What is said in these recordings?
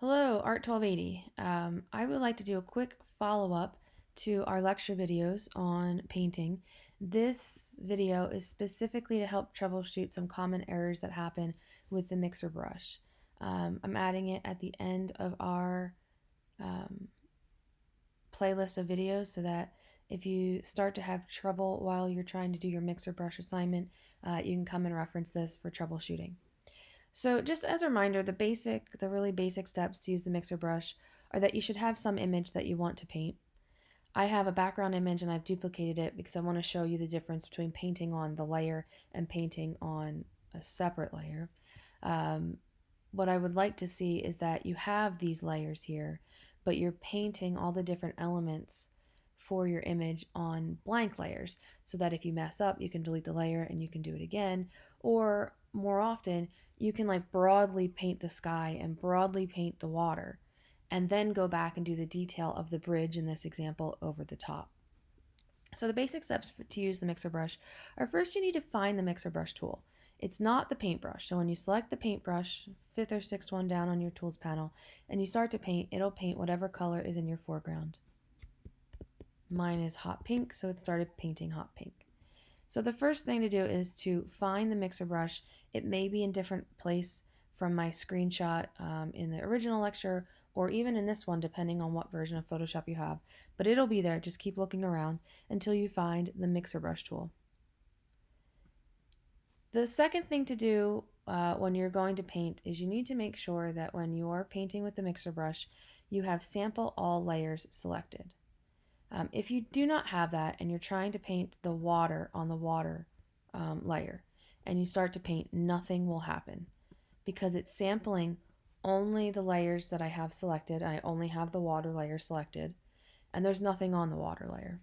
Hello, Art 1280. Um, I would like to do a quick follow-up to our lecture videos on painting. This video is specifically to help troubleshoot some common errors that happen with the mixer brush. Um, I'm adding it at the end of our um, playlist of videos so that if you start to have trouble while you're trying to do your mixer brush assignment, uh, you can come and reference this for troubleshooting. So just as a reminder, the basic, the really basic steps to use the mixer brush are that you should have some image that you want to paint. I have a background image and I've duplicated it because I want to show you the difference between painting on the layer and painting on a separate layer. Um, what I would like to see is that you have these layers here, but you're painting all the different elements for your image on blank layers so that if you mess up, you can delete the layer and you can do it again. Or more often, you can like broadly paint the sky and broadly paint the water and then go back and do the detail of the bridge in this example over the top. So the basic steps to use the mixer brush are first you need to find the mixer brush tool. It's not the paintbrush. So when you select the paintbrush, fifth or sixth one down on your tools panel, and you start to paint, it'll paint whatever color is in your foreground. Mine is hot pink, so it started painting hot pink. So the first thing to do is to find the mixer brush. It may be in different place from my screenshot um, in the original lecture or even in this one depending on what version of Photoshop you have. But it'll be there, just keep looking around until you find the mixer brush tool. The second thing to do uh, when you're going to paint is you need to make sure that when you're painting with the mixer brush, you have sample all layers selected. Um, if you do not have that and you're trying to paint the water on the water um, layer and you start to paint, nothing will happen because it's sampling only the layers that I have selected. I only have the water layer selected and there's nothing on the water layer.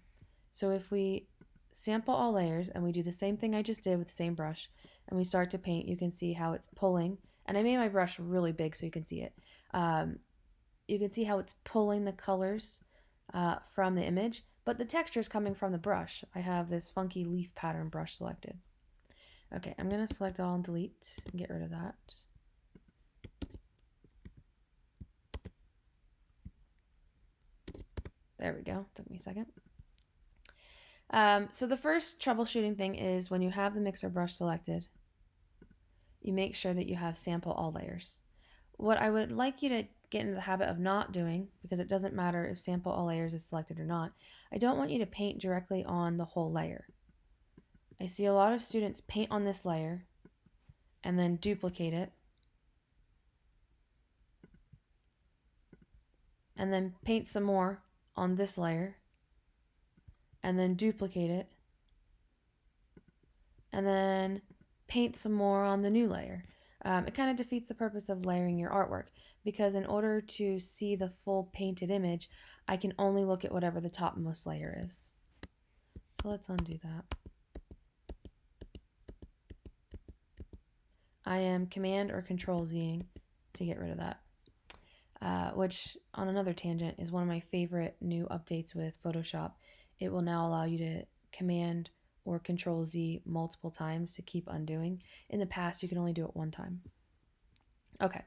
So if we sample all layers and we do the same thing I just did with the same brush and we start to paint, you can see how it's pulling. And I made my brush really big so you can see it. Um, you can see how it's pulling the colors uh, from the image, but the texture is coming from the brush. I have this funky leaf pattern brush selected. Okay, I'm going to select all and delete and get rid of that. There we go. Took me a second. Um, so the first troubleshooting thing is when you have the mixer brush selected, you make sure that you have sample all layers. What I would like you to get into the habit of not doing, because it doesn't matter if sample all layers is selected or not, I don't want you to paint directly on the whole layer. I see a lot of students paint on this layer and then duplicate it and then paint some more on this layer and then duplicate it and then paint some more on the new layer. Um, it kind of defeats the purpose of layering your artwork because in order to see the full painted image, I can only look at whatever the topmost layer is. So let's undo that. I am Command or Control Zing to get rid of that. Uh, which, on another tangent, is one of my favorite new updates with Photoshop. It will now allow you to Command or Control Z multiple times to keep undoing. In the past, you can only do it one time. Okay,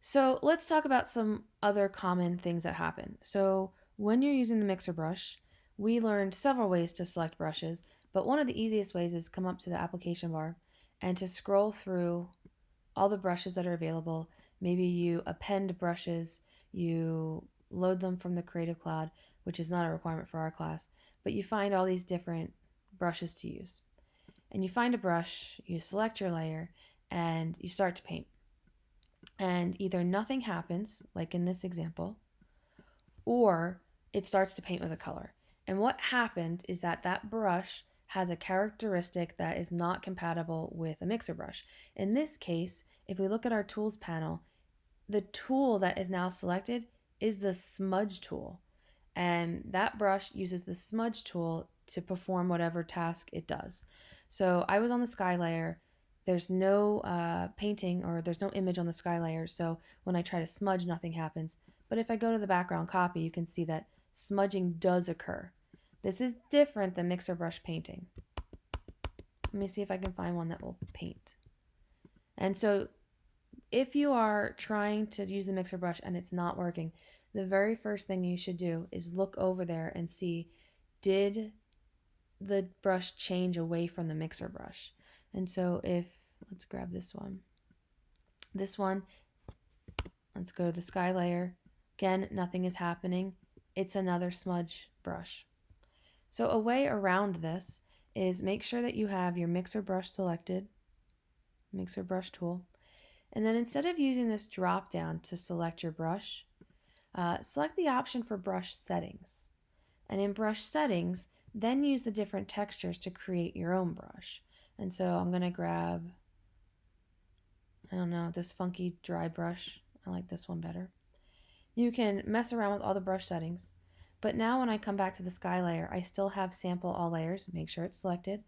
so let's talk about some other common things that happen. So when you're using the mixer brush, we learned several ways to select brushes, but one of the easiest ways is come up to the application bar and to scroll through all the brushes that are available. Maybe you append brushes, you load them from the Creative Cloud, which is not a requirement for our class, but you find all these different brushes to use. And you find a brush, you select your layer, and you start to paint. And either nothing happens, like in this example, or it starts to paint with a color. And what happened is that that brush has a characteristic that is not compatible with a mixer brush. In this case, if we look at our tools panel, the tool that is now selected is the smudge tool. And that brush uses the smudge tool to perform whatever task it does. So I was on the sky layer. There's no uh, painting or there's no image on the sky layer. So when I try to smudge, nothing happens. But if I go to the background copy, you can see that smudging does occur. This is different than mixer brush painting. Let me see if I can find one that will paint. And so if you are trying to use the mixer brush and it's not working, the very first thing you should do is look over there and see did the brush change away from the mixer brush. And so if, let's grab this one. This one, let's go to the sky layer. Again, nothing is happening. It's another smudge brush. So a way around this is make sure that you have your mixer brush selected, mixer brush tool, and then instead of using this drop down to select your brush, uh, select the option for brush settings. And in brush settings, then use the different textures to create your own brush. And so I'm going to grab, I don't know, this funky dry brush. I like this one better. You can mess around with all the brush settings. But now when I come back to the sky layer, I still have sample all layers, make sure it's selected.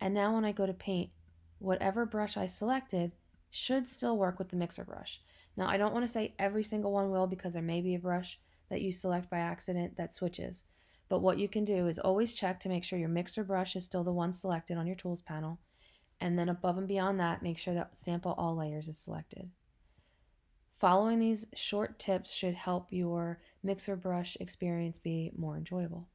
And now when I go to paint, whatever brush I selected should still work with the mixer brush. Now I don't want to say every single one will because there may be a brush that you select by accident that switches. But what you can do is always check to make sure your mixer brush is still the one selected on your tools panel. And then above and beyond that, make sure that sample all layers is selected. Following these short tips should help your mixer brush experience be more enjoyable.